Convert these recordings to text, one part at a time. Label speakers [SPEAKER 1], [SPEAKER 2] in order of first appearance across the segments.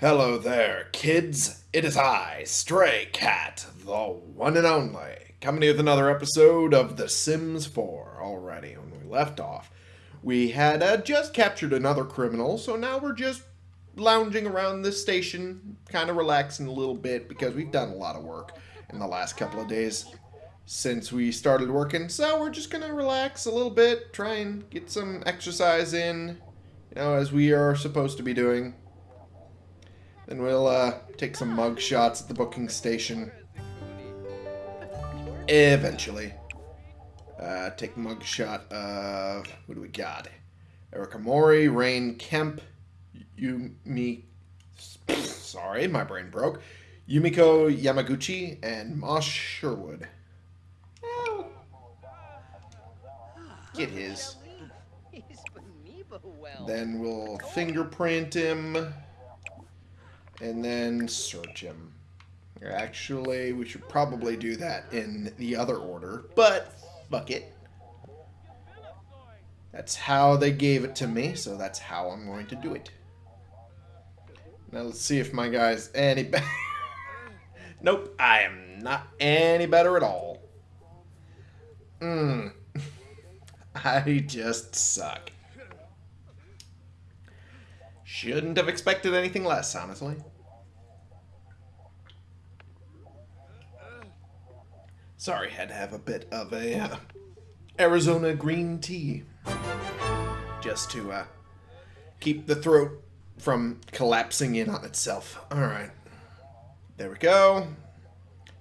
[SPEAKER 1] Hello there, kids. It is I, Stray Cat, the one and only, coming with another episode of The Sims 4. Already, when we left off, we had uh, just captured another criminal, so now we're just lounging around the station, kind of relaxing a little bit because we've done a lot of work in the last couple of days since we started working. So we're just gonna relax a little bit, try and get some exercise in, you know, as we are supposed to be doing. Then we'll uh, take some mug shots at the booking station. Eventually. Uh, take mug shot of... Who do we got? Erica Mori, Rain Kemp, Yumi... Sorry, my brain broke. Yumiko Yamaguchi, and Moss Sherwood. Get his. Then we'll fingerprint him and then search him. Actually, we should probably do that in the other order, but fuck it. That's how they gave it to me, so that's how I'm going to do it. Now let's see if my guy's any better. nope, I am not any better at all. Mmm. I just suck. Shouldn't have expected anything less, honestly. Sorry, had to have a bit of a uh, Arizona green tea. Just to uh, keep the throat from collapsing in on itself. Alright. There we go.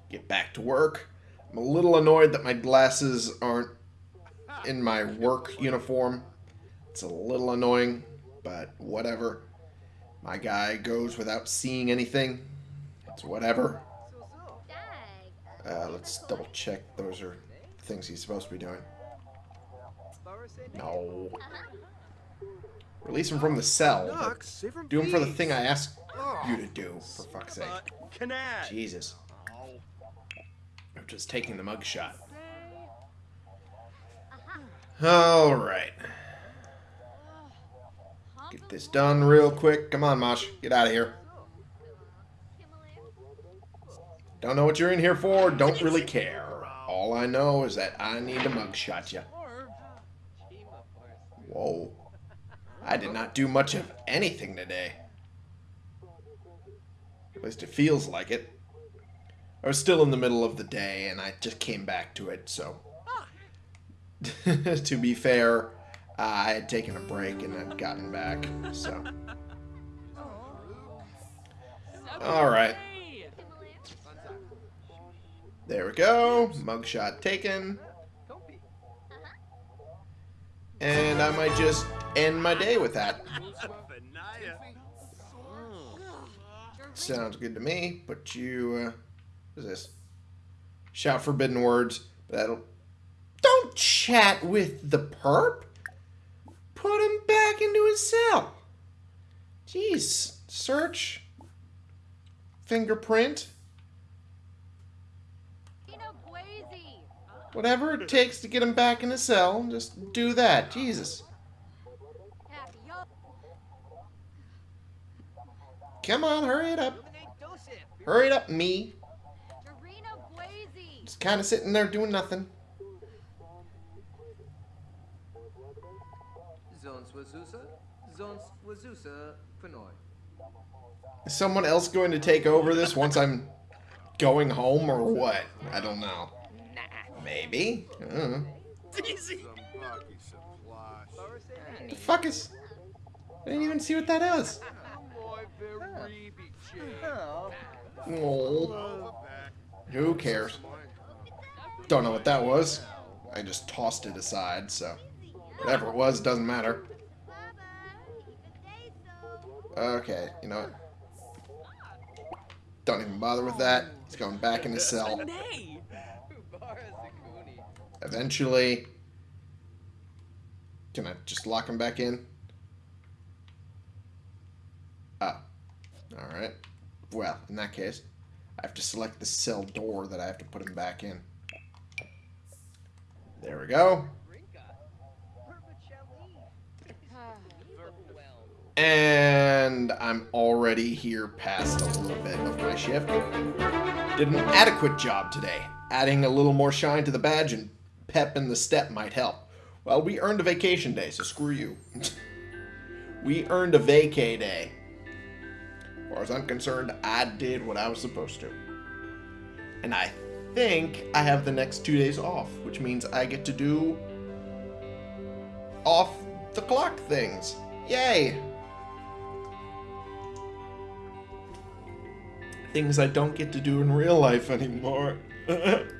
[SPEAKER 1] Get back to work. I'm a little annoyed that my glasses aren't in my work uniform. It's a little annoying, but whatever. My guy goes without seeing anything. It's whatever. Uh, let's double check those are things he's supposed to be doing. No. Release him from the cell. Do him for the thing I asked you to do, for fuck's sake. Jesus. I'm just taking the mugshot. Alright. Get this done real quick. Come on, Mosh. Get out of here. Don't know what you're in here for. Don't really care. All I know is that I need to mugshot you. Whoa. I did not do much of anything today. At least it feels like it. I was still in the middle of the day, and I just came back to it, so... to be fair, I had taken a break and had gotten back, so... Alright. There we go. Mugshot taken. And I might just end my day with that. Sounds good to me. But you, uh, what is this? Shout forbidden words. That'll. Don't chat with the perp. Put him back into his cell. Jeez. Search. Fingerprint. Whatever it takes to get him back in his cell, just do that. Jesus. Come on, hurry it up. Hurry it up, me. Just kind of sitting there doing nothing. Is someone else going to take over this once I'm going home or what? I don't know. Maybe. Uh. The fuck is... I didn't even see what that is. Oh. Who cares? Don't know what that was. I just tossed it aside, so... Whatever it was, doesn't matter. Okay, you know what? Don't even bother with that. He's going back in his cell. Eventually... Can I just lock him back in? Ah. Alright. Well, in that case, I have to select the cell door that I have to put him back in. There we go. And I'm already here past a little bit of my shift. Did an adequate job today. Adding a little more shine to the badge and pep in the step might help. Well, we earned a vacation day, so screw you. we earned a vacay day. As far as I'm concerned, I did what I was supposed to. And I think I have the next two days off, which means I get to do off the clock things. Yay! Things I don't get to do in real life anymore.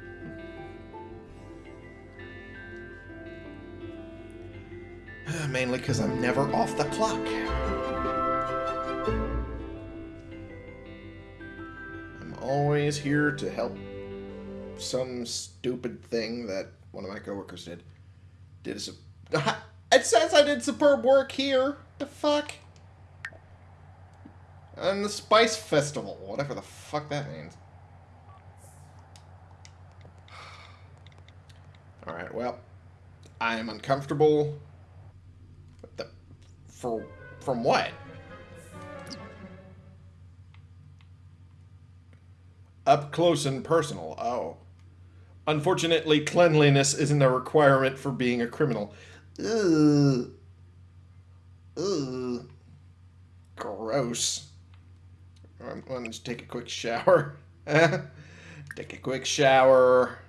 [SPEAKER 1] Mainly because I'm never off the clock. I'm always here to help some stupid thing that one of my coworkers did. Did a... It says I did superb work here. The fuck? And the Spice Festival, whatever the fuck that means. Alright, well, I am uncomfortable. For... From what? Up close and personal. Oh. Unfortunately, cleanliness isn't a requirement for being a criminal. Ugh. Ugh. Gross. I'm going to take a quick shower. take a quick shower.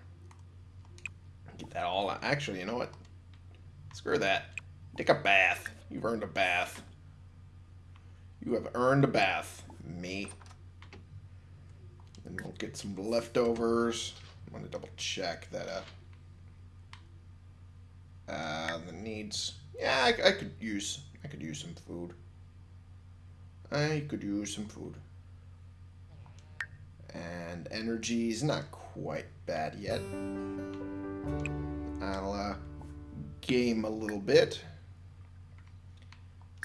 [SPEAKER 1] Get that all out. Actually, you know what? Screw that. Take a bath. You've earned a bath. You have earned a bath. Me. And we'll get some leftovers. I'm going to double check that uh, uh, the needs. Yeah, I, I could use. I could use some food. I could use some food. And energy's not quite bad yet. I'll uh, game a little bit.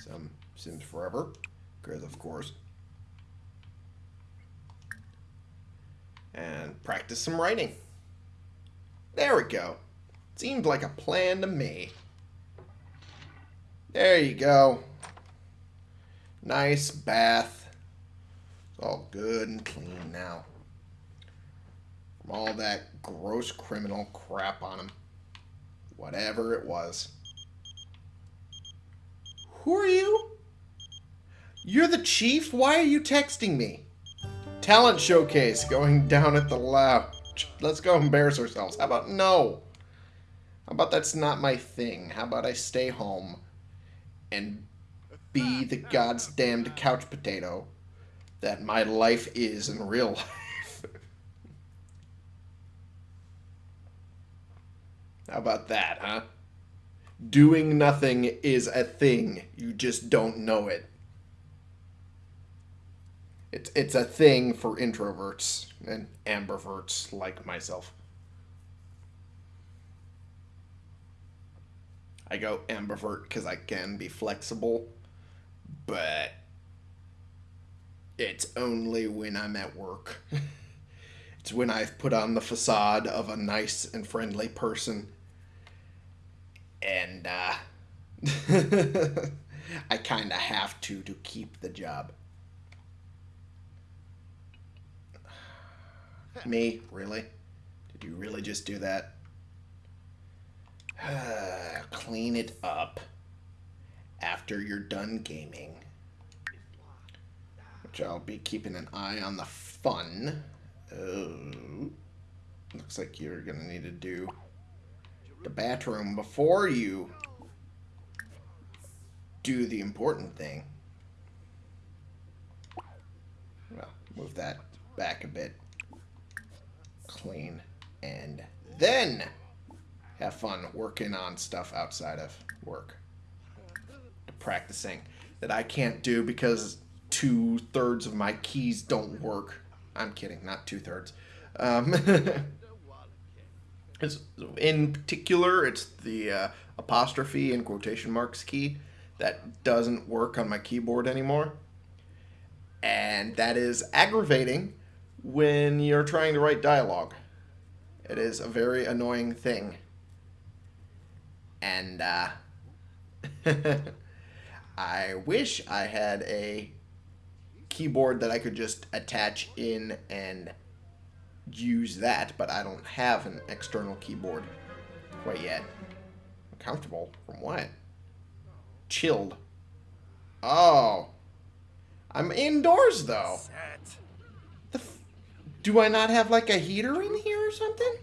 [SPEAKER 1] Some Sims Forever, because of course. And practice some writing. There we go. Seemed like a plan to me. There you go. Nice bath. It's all good and clean now. From all that gross criminal crap on him. Whatever it was. Who are you? You're the chief? Why are you texting me? Talent showcase going down at the lounge. Let's go embarrass ourselves. How about no? How about that's not my thing? How about I stay home and be the god's damned couch potato that my life is in real life? How about that, huh? Doing nothing is a thing. You just don't know it. It's, it's a thing for introverts and ambiverts like myself. I go ambivert because I can be flexible, but it's only when I'm at work. it's when I've put on the facade of a nice and friendly person. And uh, I kind of have to to keep the job. Me? Really? Did you really just do that? Clean it up after you're done gaming. Which I'll be keeping an eye on the fun. Oh, looks like you're to need to do the bathroom before you do the important thing. Well, move that back a bit. Clean. And then have fun working on stuff outside of work. Practicing that I can't do because two thirds of my keys don't work. I'm kidding, not two thirds. Um, in particular, it's the uh, apostrophe and quotation marks key that doesn't work on my keyboard anymore. And that is aggravating when you're trying to write dialogue. It is a very annoying thing and uh, I wish I had a keyboard that I could just attach in and use that, but I don't have an external keyboard quite yet. Comfortable from what? Chilled. Oh. I'm indoors though. The do I not have like a heater in here or something?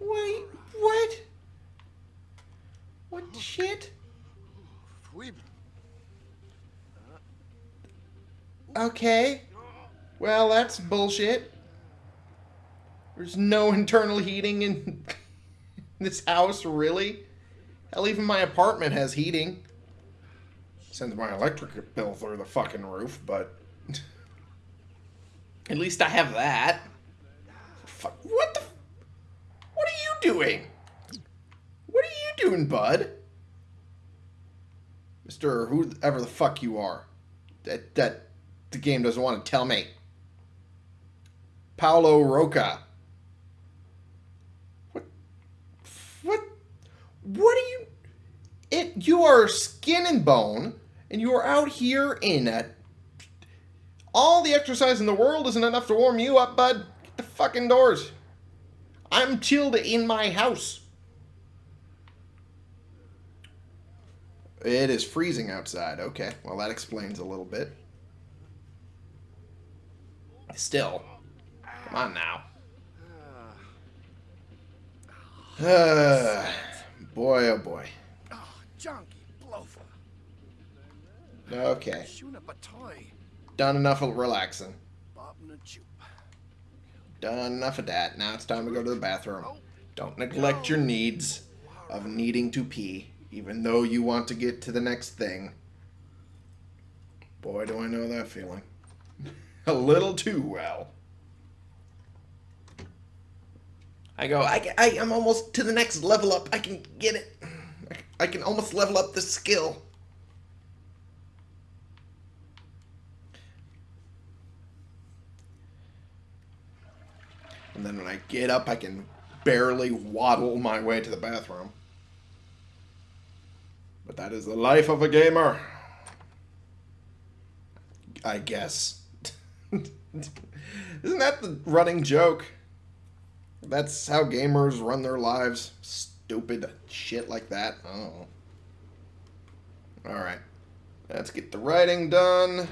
[SPEAKER 1] Wait, what? What the shit? Uh, okay. Well, that's bullshit. There's no internal heating in this house, really? Hell, even my apartment has heating. Sends my electric bill through the fucking roof, but... At least I have that. Fuck, what the... What are you doing? What are you doing, bud? Mr. whoever the fuck you are. That, that the game doesn't want to tell me. Paulo Roca. What? What? What are you? It. You are skin and bone, and you are out here in a. All the exercise in the world isn't enough to warm you up, bud. Get the fucking doors. I'm chilled in my house. It is freezing outside. Okay, well that explains a little bit. Still. Come on now. Uh, boy, oh boy. Okay. Done enough of relaxing. Done enough of that. Now it's time to go to the bathroom. Don't neglect your needs of needing to pee, even though you want to get to the next thing. Boy, do I know that feeling. A little too well. I go, I, I, I'm almost to the next level up. I can get it. I, I can almost level up the skill. And then when I get up, I can barely waddle my way to the bathroom. But that is the life of a gamer. I guess. Isn't that the running joke? That's how gamers run their lives. Stupid shit like that. Oh. Alright. Let's get the writing done.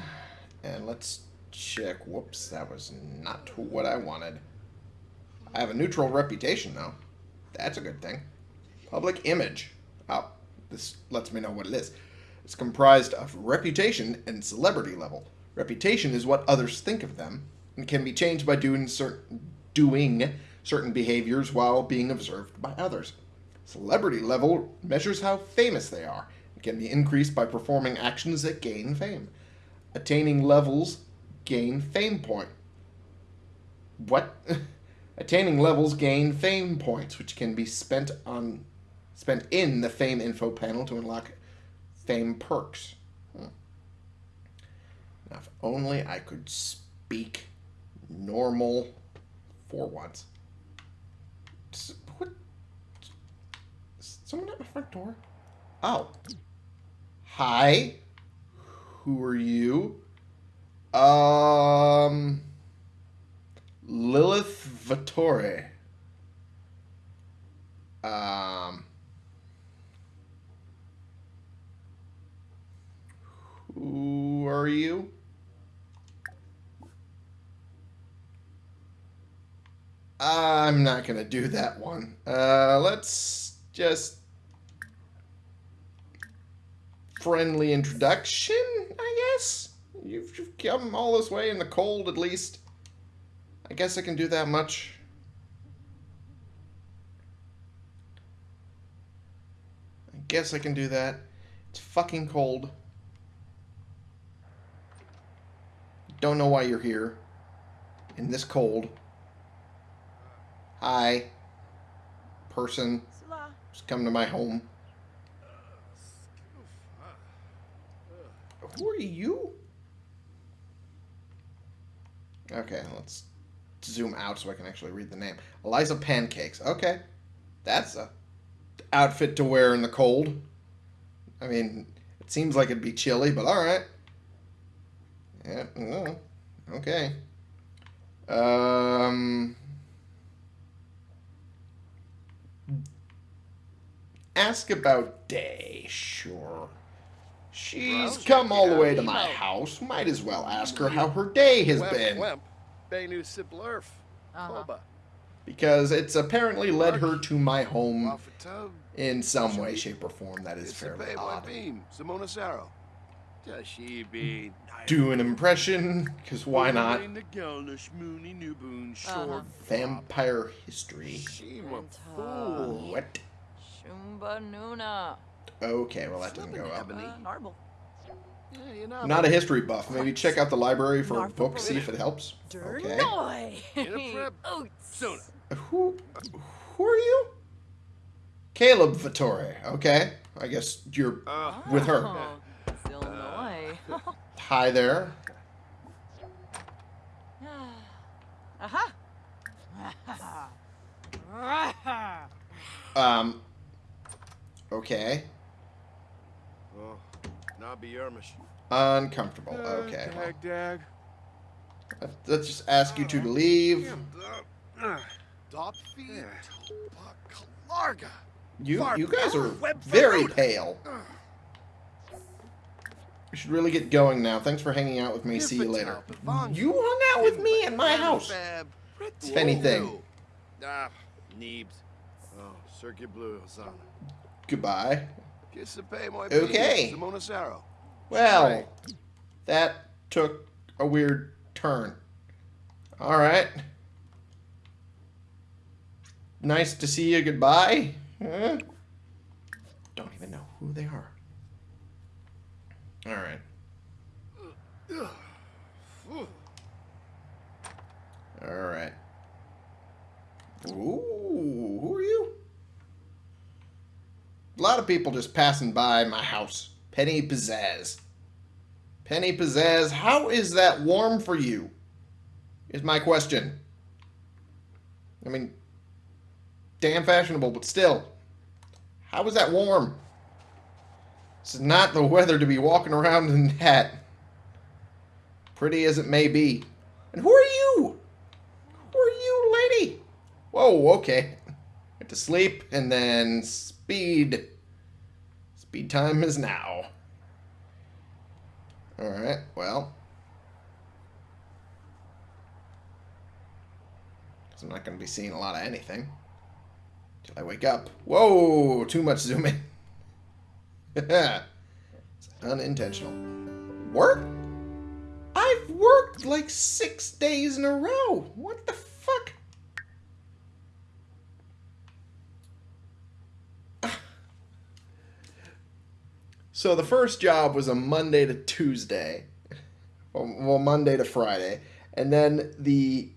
[SPEAKER 1] And let's check. Whoops, that was not what I wanted. I have a neutral reputation, though. That's a good thing. Public image. Oh, this lets me know what it is. It's comprised of reputation and celebrity level. Reputation is what others think of them and can be changed by doing certain doing certain behaviors while being observed by others. Celebrity level measures how famous they are and can be increased by performing actions that gain fame. Attaining levels gain fame point. What? Attaining levels gain fame points, which can be spent on spent in the fame info panel to unlock fame perks. Hmm. Now, if only I could speak normal for once. What? Someone at my front door? Oh. Hi. Who are you? Um. Lilith Vatore. Um. Who are you? I'm not going to do that one. Uh, let's just... Friendly introduction, I guess? You've, you've come all this way in the cold, at least. I guess I can do that much. I guess I can do that. It's fucking cold. Don't know why you're here. In this cold. Hi. Person. Just come to my home. Who are you? Okay, let's zoom out so I can actually read the name. Eliza Pancakes. Okay. That's a outfit to wear in the cold. I mean, It seems like it'd be chilly, but all right. Yeah, okay. Um, ask about Day, sure. She's
[SPEAKER 2] Well,
[SPEAKER 1] come all the way to my house. Might as well ask her how her day has
[SPEAKER 2] Wemp,
[SPEAKER 1] been.
[SPEAKER 2] Wemp, Benu Siblurf,
[SPEAKER 3] Uh-huh.
[SPEAKER 2] Koba,
[SPEAKER 1] Because it's apparently led her to my home in some way, shape, or form that is fairly odd.
[SPEAKER 2] Webim, Simona Saro, Tashibi,
[SPEAKER 1] Do an impression, because why not?
[SPEAKER 3] Uh-huh.
[SPEAKER 1] Vampire history.
[SPEAKER 2] Shima
[SPEAKER 1] What?
[SPEAKER 3] Shumba Nuna.
[SPEAKER 1] Okay, well that doesn't go up.
[SPEAKER 3] Uh, Narble.
[SPEAKER 2] Yeah, you know,
[SPEAKER 1] I'm not a history buff. Maybe check out the library for a book, see if it helps. Okay.
[SPEAKER 3] Dernoy.
[SPEAKER 2] In a prep.
[SPEAKER 3] Oots.
[SPEAKER 2] Sona.
[SPEAKER 1] Who, who are you? Caleb Vatore. Okay, I guess you're
[SPEAKER 2] Uh,
[SPEAKER 1] with her.
[SPEAKER 3] Oh, it's Illinois.
[SPEAKER 1] Hi there.
[SPEAKER 3] Aha.
[SPEAKER 1] Um. Okay.
[SPEAKER 2] Oh, Nabi Yermish.
[SPEAKER 1] Uncomfortable. Okay. well,
[SPEAKER 2] Dag, dag.
[SPEAKER 1] Let's just ask you two to leave.
[SPEAKER 2] Dop feed. Kalarga.
[SPEAKER 1] You you guys are very pale. We should really get going now. Thanks for hanging out with me. See you later. You hung out with me in my house. If anything.
[SPEAKER 2] Ah, Neebs. Circuit Blue, Hosanna. My
[SPEAKER 1] Okay.
[SPEAKER 2] Simona Saro.
[SPEAKER 1] Well, that took a weird turn. All right. Nice to see you. Goodbye. Huh? Don't even know who they are. All right. All right. Ooh, who are you? A lot of people just passing by my house. Penny Pizzazz. Penny Pizzazz, how is that warm for you? Is my question. I mean, damn fashionable, but still. How is that warm? This is not the weather to be walking around in that. Pretty as it may be. And who are you? Who are you, lady? Whoa, okay. To sleep and then speed. Speed time is now. Alright, well. Because I'm not going to be seeing a lot of anything. Till I wake up. Whoa, too much zooming. it's unintentional. Work? I've worked like six days in a row. What the fuck? So the first job was a Monday to Tuesday. Well, Monday to Friday. And then the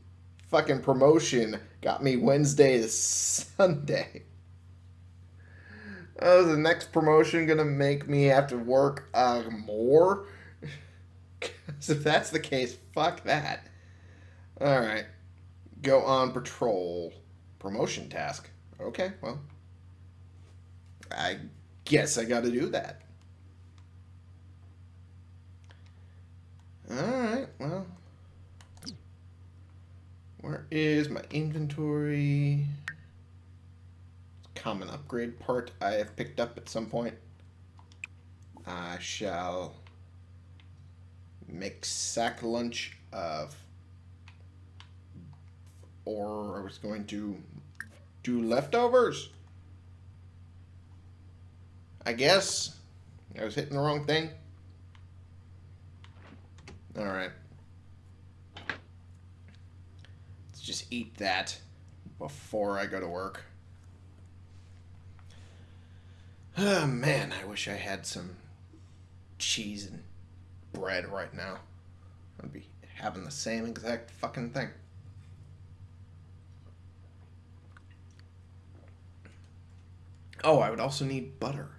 [SPEAKER 1] fucking promotion got me Wednesday to Sunday. Oh, the next promotion gonna make me have to work uh, more? Because if that's the case, fuck that. Alright. Go on patrol. Promotion task. Okay, well. I guess I gotta do that. Alright, well. Where is my inventory? Common upgrade part I have picked up at some point. I shall make sack lunch of. Or I was going to do leftovers. I guess. I was hitting the wrong thing. Alright. Let's just eat that before I go to work. Oh man, I wish I had some cheese and bread right now. I'd be having the same exact fucking thing. Oh, I would also need butter.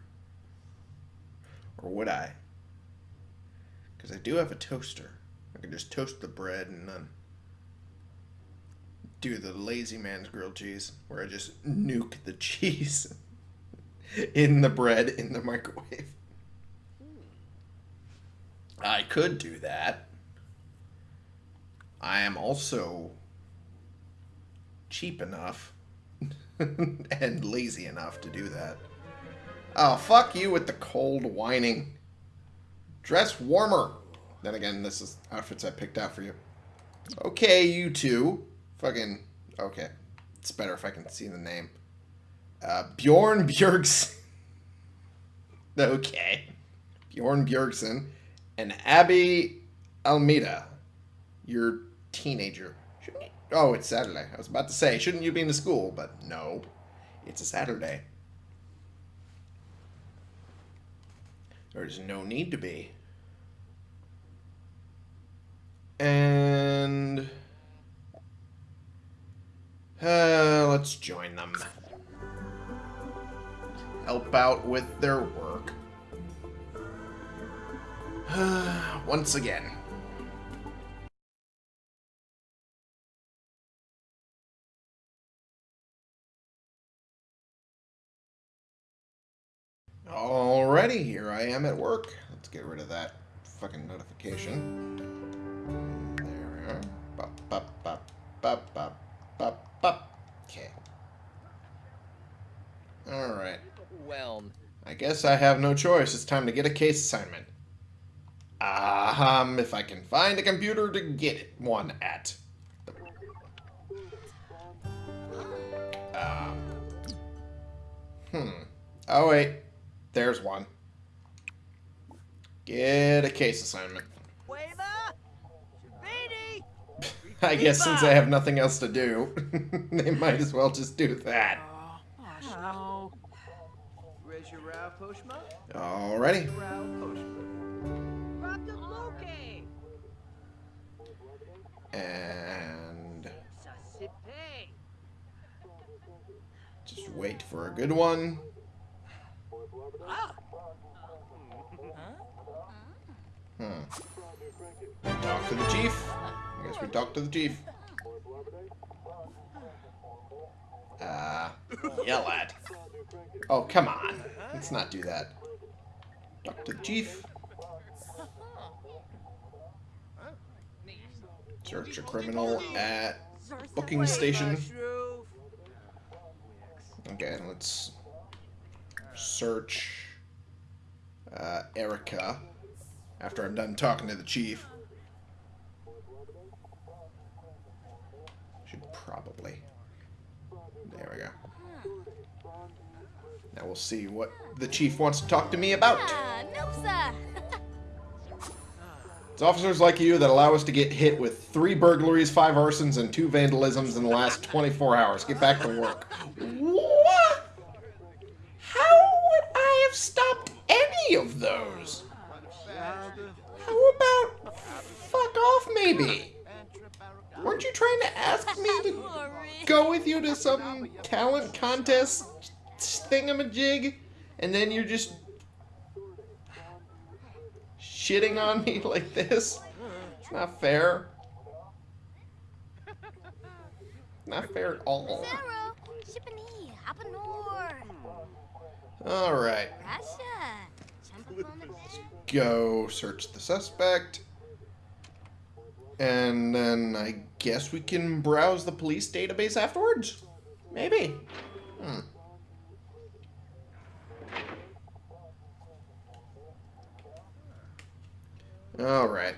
[SPEAKER 1] Or would I? Because I do have a toaster. I can just toast the bread and then do the lazy man's grilled cheese, where I just nuke the cheese in the bread in the microwave. I could do that. I am also cheap enough and lazy enough to do that. Oh, fuck you with the cold whining. Dress warmer. Then again, this is outfits I picked out for you. Okay, you two. Fucking. Okay. It's better if I can see the name. Uh, Bjorn Bjergsen. okay. Bjorn Bjergsen. And Abby Almeida. Your teenager. Shouldn't you? Oh, it's Saturday. I was about to say, shouldn't you be in the school? But no. It's a Saturday. There's no need to be. And uh, let's join them. Help out with their work. Once again. Get rid of that fucking notification. There we are. Bop, bop, bop, bop, bop, bop, bop. Okay. Alright.
[SPEAKER 4] Well,
[SPEAKER 1] I guess I have no choice. It's time to get a case assignment. Um, if I can find a computer to get it one at. Um. Hmm. Oh, wait. There's one. Get a case assignment. I guess since I have nothing else to do, they might as well just do that.
[SPEAKER 4] Where's your Ralph Postma?
[SPEAKER 1] Alrighty.
[SPEAKER 4] Ralph Postma.
[SPEAKER 5] Raptor Loki!
[SPEAKER 1] And just wait for a good one.
[SPEAKER 5] Ah!
[SPEAKER 1] Hmm. Talk to the chief. I guess we talk to the chief. Uh, yell at. Oh, come on. Let's not do that. Talk to the chief. Search a criminal at booking station. Okay, let's search uh, Erica after I'm done talking to the chief. Should probably. There we go. Now we'll see what the chief wants to talk to me about.
[SPEAKER 6] Ah, nope, sir.
[SPEAKER 1] It's officers like you that allow us to get hit with three burglaries, five arsons, and two vandalisms in the last 24 hours. Get back to work. What? How would I have stopped any of those? How about fuck off, maybe? Weren't you trying to ask me to go with you to some talent contest thingamajig, and then you're just shitting on me like this? It's not fair. Not fair at all.
[SPEAKER 6] Sarah, Shippany, Hapanor,
[SPEAKER 1] Alright, go search the suspect. And then I guess we can browse the police database afterwards? Maybe. Hmm. Alright.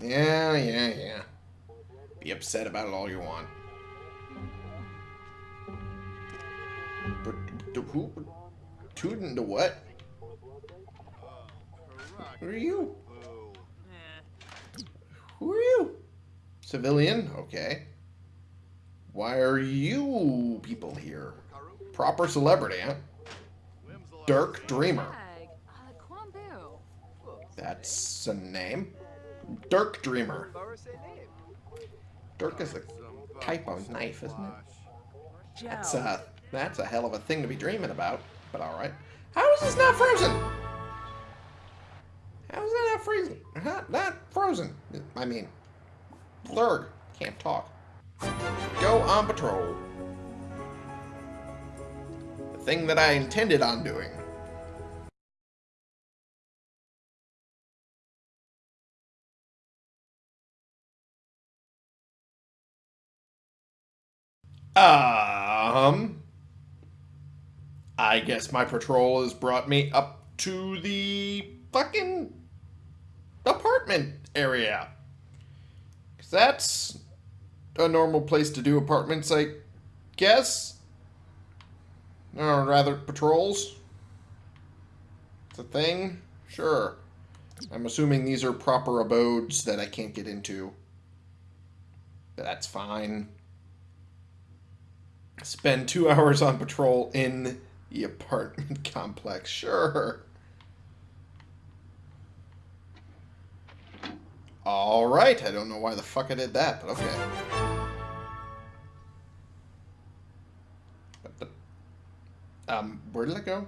[SPEAKER 1] Yeah, yeah, yeah. Be upset about it all you want. But to who? Tootin' to what? Who are you? Who are you? Civilian? Okay. Why are you people here? Proper celebrity, huh? Dirk Dreamer. That's a name. Dirk Dreamer. Dirk is a type of knife, isn't it? That's a, that's a hell of a thing to be dreaming about, but alright. How is this not frozen? How is that not freezing? Not, not frozen. I mean, Lurg. Can't talk. Go on patrol. The thing that I intended on doing. Um, I guess my patrol has brought me up to the fucking apartment area. That's a normal place to do apartments, I guess. Or rather, patrols. It's a thing? Sure. I'm assuming these are proper abodes that I can't get into. That's fine. Spend two hours on patrol in the apartment complex. Sure. Alright, I don't know why the fuck I did that, but okay. Um, where did it go?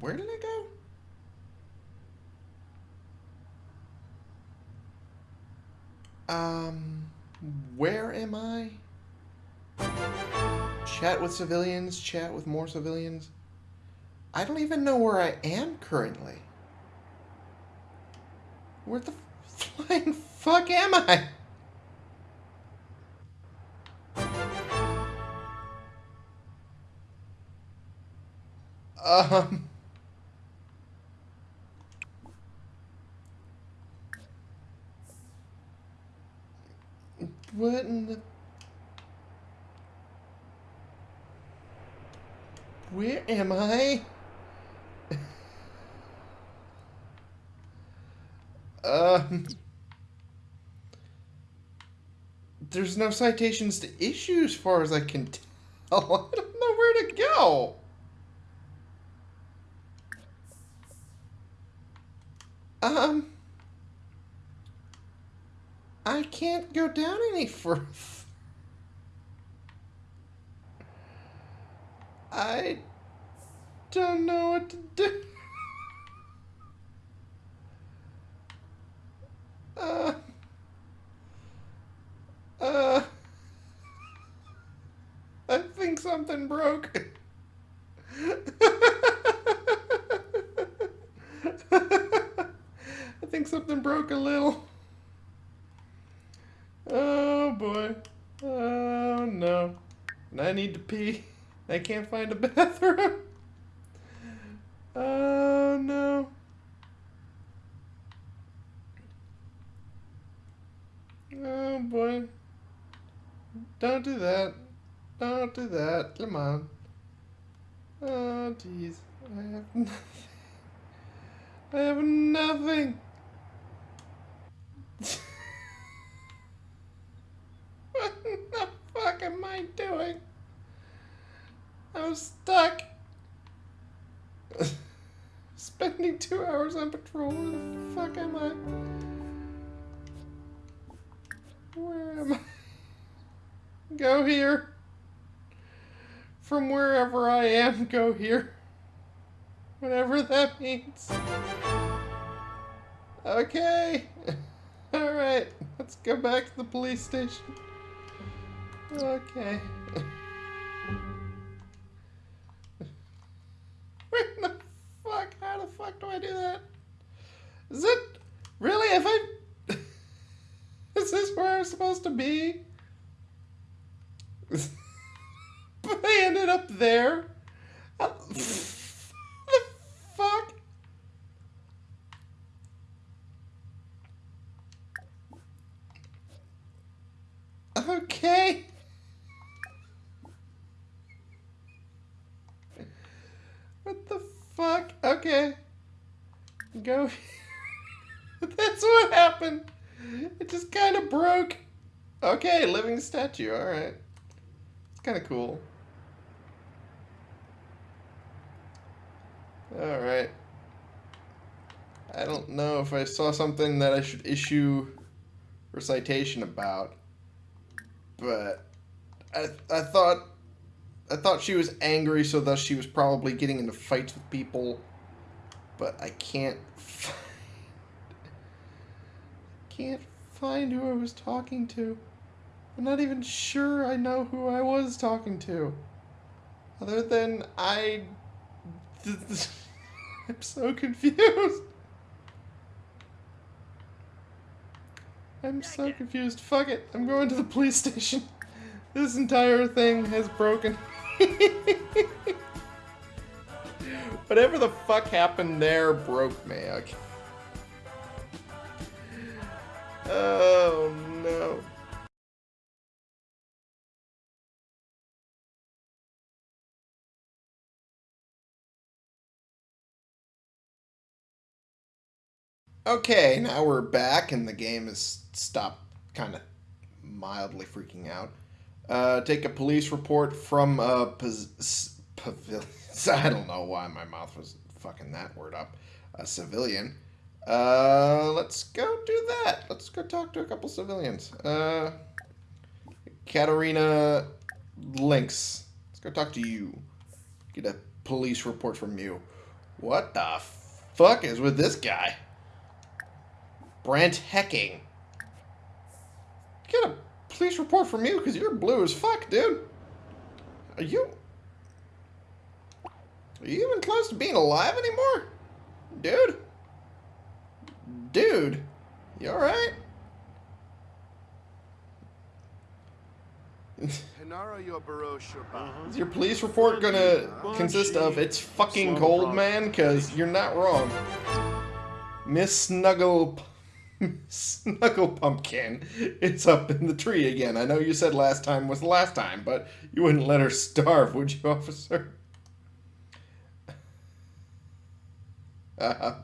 [SPEAKER 1] Where did it go? Um, where am I? Chat with civilians, chat with more civilians. I don't even know where I am currently. Where the flying fuck am I? Um. What in the. Where am I? Um. There's no citations to issue as far as I can tell. I don't know where to go. Um. I can't go down any further. I don't know what to do. Uh. Uh. I broke. I think something broke a little. Oh boy. Oh no. And I need to pee. I can't find a bathroom. Am, go here. Whatever that means. Okay. Alright, let's go back to the police station. Okay. Where the fuck? How the fuck do I do that? Is it really? If I. Is this where I'm supposed to be? but I ended up there. The fuck? Okay. What the fuck? Okay. Go. That's what happened. It just kind of broke. Okay, living statue. All right. It's kind of cool. All right. I don't know if I saw something that I should issue a citation about, but I I thought I thought she was angry, so thus she was probably getting into fights with people. But I can't find, can't find who I was talking to. I'm not even sure I know who I was talking to. Other than I, I'm so confused. I'm so confused. Fuck it. I'm going to the police station. This entire thing has broken. Whatever the fuck happened there broke me. Okay. Oh no. Okay, now we're back and the game has stopped kind of mildly freaking out. Uh, take a police report from a pavilion. I don't know why my mouth was fucking that word up. A civilian. Uh, let's go do that. Let's go talk to a couple civilians. Uh, Katarina Lynx. Let's go talk to you. Get a police report from you. What the fuck is with this guy? Brent Hecking. Get a police report from you because you're blue as fuck, dude. Are you. Are you even close to being alive anymore? Dude? Dude? You alright?
[SPEAKER 2] Hinara Yobaro Shoba.
[SPEAKER 1] Is your police report gonna consist of it's fucking cold, man? Because you're not wrong. Miss Snuggle. Snuggle Pumpkin. It's up in the tree again. I know you said last time was the last time, but you wouldn't let her starve, would you, officer? Uh,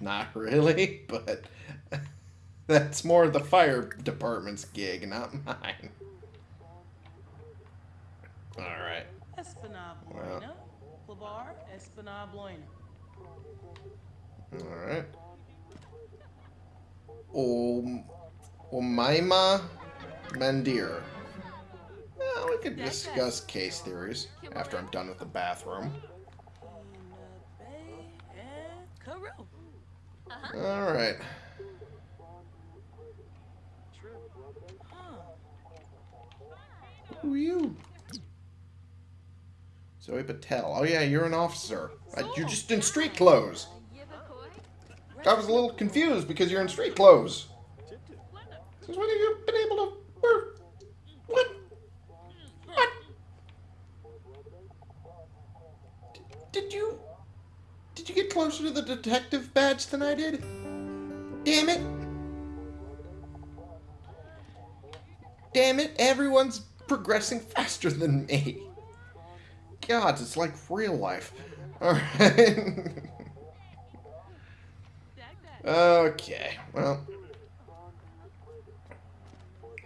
[SPEAKER 1] not really, but that's more the fire department's gig, not mine. Alright.
[SPEAKER 7] Espinal
[SPEAKER 1] Well.
[SPEAKER 7] Bloina. Clavar,
[SPEAKER 1] Omaima Mandir. Well, we could discuss case theories after I'm done with the bathroom. Alright. Who are you? Zoe Patel. Oh yeah, you're an officer. You're just in street clothes. I was a little confused because you're in street clothes. Since when have you been able to wear... What? What? D- Did you... Did you get closer to the detective badge than I did? Damn it. Damn it, everyone's progressing faster than me. God, it's like real life. Alright. okay, well.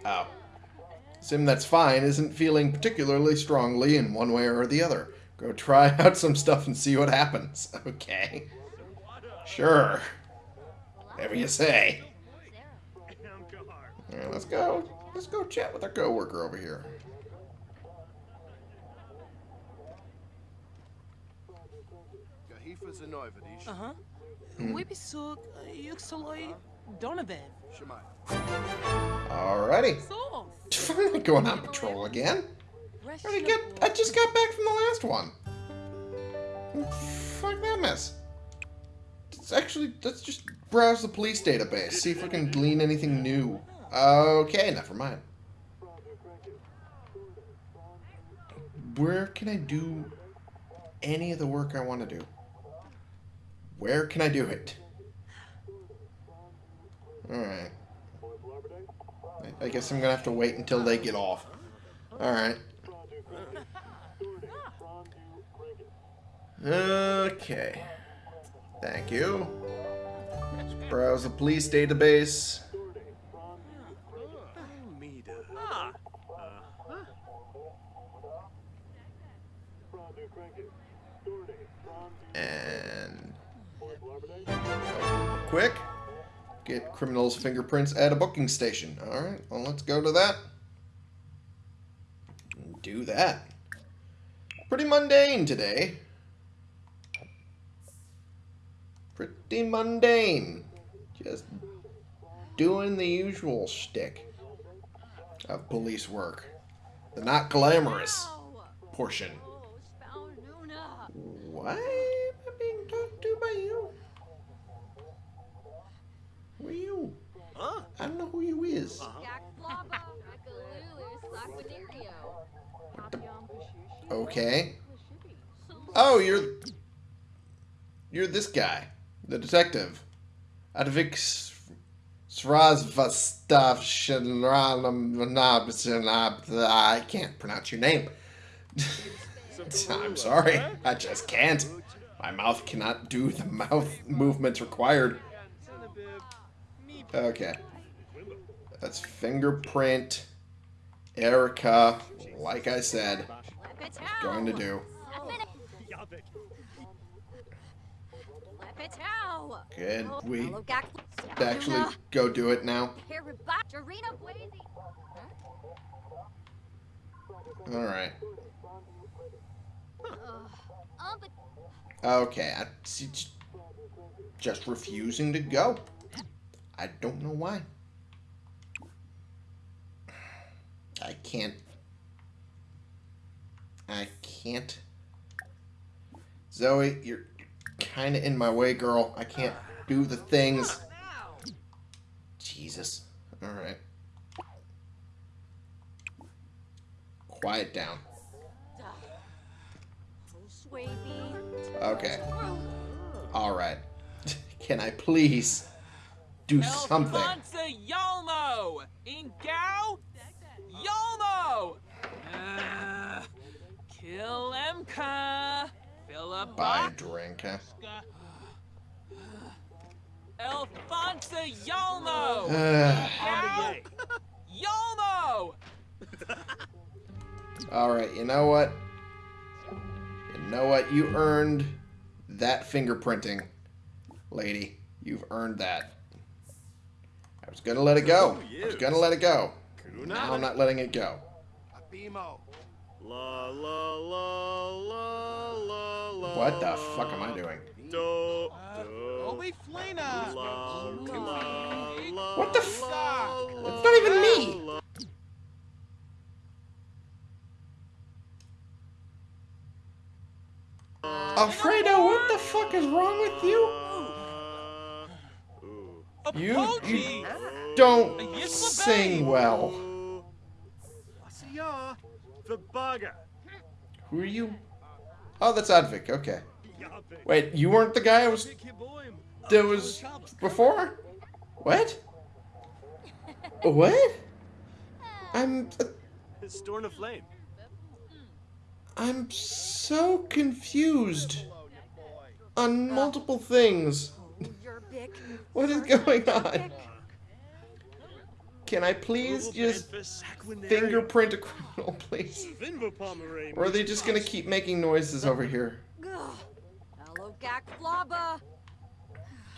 [SPEAKER 1] Oh. Sim that's fine isn't feeling particularly strongly in one way or the other. Go try out some stuff and see what happens. Okay. Sure. Whatever you say. Alright, let's go. Let's go chat with our coworker over here.
[SPEAKER 7] Uh-huh.
[SPEAKER 1] Hmm.
[SPEAKER 7] Wibisuk, Yuxaloy, Donovan.
[SPEAKER 2] Shemai.
[SPEAKER 1] Alrighty.
[SPEAKER 7] So.
[SPEAKER 1] I'm not going on patrol again. I, already get, I just got back from the last one. Fuck that mess. Let's actually, let's just browse the police database, see if we can glean anything new. Okay, never mind. Where can I do any of the work I want to do? Where can I do it? Alright. I- I guess I'm gonna have to wait until they get off. Alright. Okay. Thank you. Let's browse the police database. And quick. Get criminals' fingerprints at a booking station. Alright, well let's go to that. Do that. Pretty mundane today. Pretty mundane. Just doing the usual shtick of police work. The not glamorous portion. Why I don't know who you is. Okay. Oh, you're... You're this guy. The detective. Advik I can't pronounce your name. I'm sorry. I just can't. My mouth cannot do the mouth movements required. Okay. That's fingerprint. Erica, like I said, going to do. Good. We actually go do it now. Alright. Okay, I, just refusing to go. I don't know why. I can't. I can't. Zoe, you're kind of in my way, girl. I can't do the things. Jesus. Alright. Quiet down. Okay. Alright. Can I please do something?
[SPEAKER 8] Alfonso Yolmo! Uh, kill Emka! Philip
[SPEAKER 1] Buy a drink.
[SPEAKER 8] Alfonso Yolmo!
[SPEAKER 1] Uh,
[SPEAKER 8] Yolmo!
[SPEAKER 1] Alright, you know what? You know what? You earned that fingerprinting, lady. You've earned that. I was gonna let it go. I was gonna let it go. Now I'm not letting it go. What the fuck am I doing?
[SPEAKER 2] Do,
[SPEAKER 7] Uh,
[SPEAKER 1] What the fuck?
[SPEAKER 2] la,
[SPEAKER 1] That's not even me!
[SPEAKER 2] la,
[SPEAKER 1] Alfredo, what the fuck is wrong with you?
[SPEAKER 2] la. Ooh.
[SPEAKER 1] You- Don't sing well.
[SPEAKER 2] What's ya? The bugger.
[SPEAKER 1] Who are you? Oh, that's Advik. Okay. Wait, you weren't the guy I was that was before? What? What? I'm
[SPEAKER 2] Storm of flame.
[SPEAKER 1] I'm so confused on multiple things. What is going on? Can I please just fingerprint a criminal, please? Or are they just gonna keep making noises over here?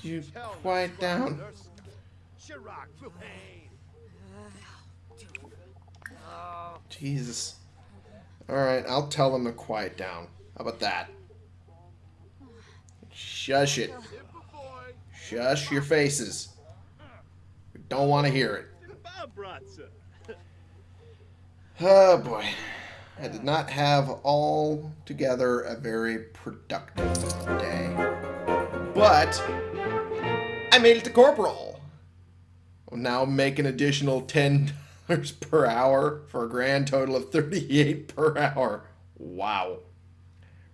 [SPEAKER 1] You quiet down.
[SPEAKER 2] Chirac Flame.
[SPEAKER 1] Jesus. Alright, I'll tell them to quiet down. How about that? Shush it. Shush your faces. We don't want to hear it. Oh boy. I did not have all together a very productive day. But I made it to corporal. I'll now make an additional ten dollars per hour for a grand total of thirty-eight per hour. Wow.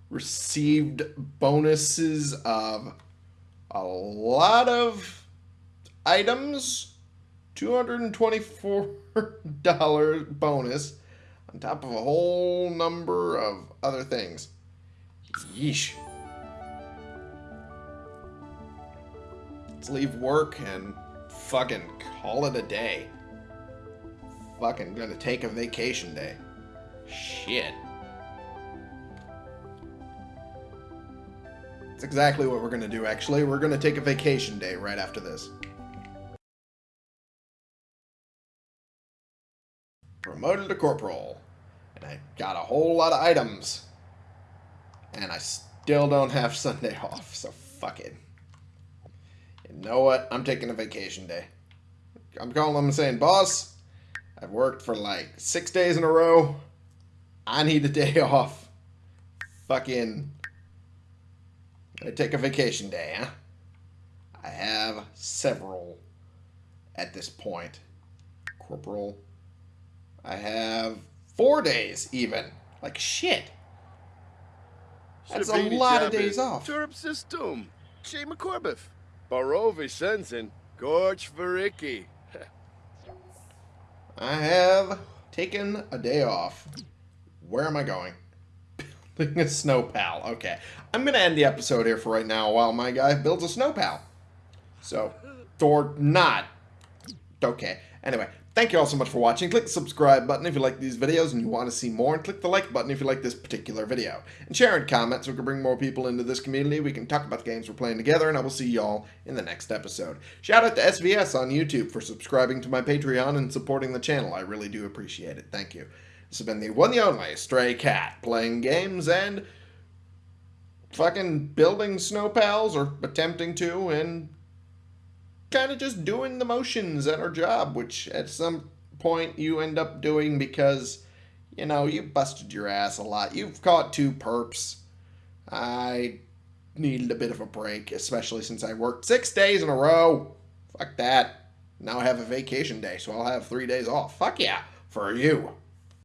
[SPEAKER 1] Received bonuses of a lot of items. 224 bonus on top of a whole number of other things. Yeesh. Let's leave work and fucking call it a day. Fucking gonna take a vacation day. Shit. That's exactly what we're gonna do, actually. We're gonna take a vacation day right after this. Promoted to corporal. And I got a whole lot of items. And I still don't have Sunday off, so fuck it. You know what? I'm taking a vacation day. I'm calling them and saying, boss, I've worked for like six days in a row. I need a day off. Fucking. I take a vacation day, huh? I have several at this point. Corporal. I have four days even. Like shit. That's a lot of days off.
[SPEAKER 2] Turp System. Che McCorbeth. Barovi Sensen. Gorch Varicki.
[SPEAKER 1] I have taken a day off. Where am I going? Building a snow pal. Okay. I'm going to end the episode here for right now while my guy builds a snow pal. So, or not. Okay. Anyway, thank you all so much for watching. Click the subscribe button if you like these videos and you want to see more. And click the like button if you like this particular video. And share and comment so we can bring more people into this community. We can talk about the games we're playing together. And I will see y'all in the next episode. Shout out to SVS on YouTube for subscribing to my Patreon and supporting the channel. I really do appreciate it. Thank you. This has been the one the only Stray Cat playing games and fucking building snow pals or attempting to and kind of just doing the motions at our job, which at some point you end up doing because, you know, you busted your ass a lot. You've caught two perps. I needed a bit of a break, especially since I worked six days in a row. Fuck that. Now I have a vacation day, so I'll have three days off. Fuck yeah, for you.